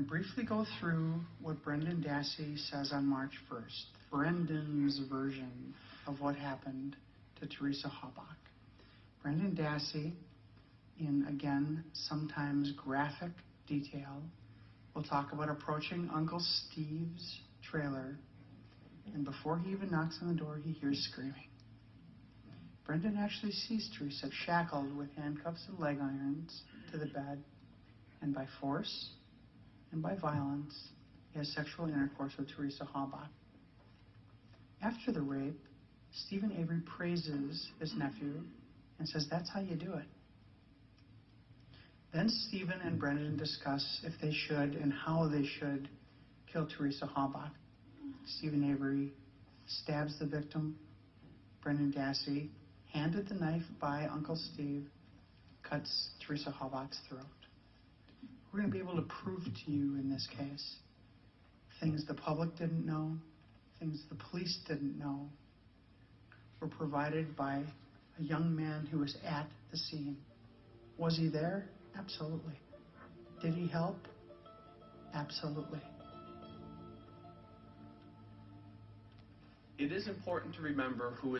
going to briefly go through what Brendan Dassey says on March 1st, Brendan's version of what happened to Teresa Halbach. Brendan Dassey, in again sometimes graphic detail, will talk about approaching Uncle Steve's trailer, and before he even knocks on the door, he hears screaming. Brendan actually sees Teresa shackled with handcuffs and leg irons to the bed, and by force and by violence, he has sexual intercourse with Teresa Halbach. After the rape, Stephen Avery praises his nephew and says, That's how you do it. Then Stephen and Brendan discuss if they should and how they should kill Teresa Halbach. Stephen Avery stabs the victim. Brendan Dassey, handed the knife by Uncle Steve, cuts Teresa Halbach's throat. We're going to be able to prove to you in this case things the public didn't know, things the police didn't know, were provided by a young man who was at the scene. Was he there? Absolutely. Did he help? Absolutely. It is important to remember who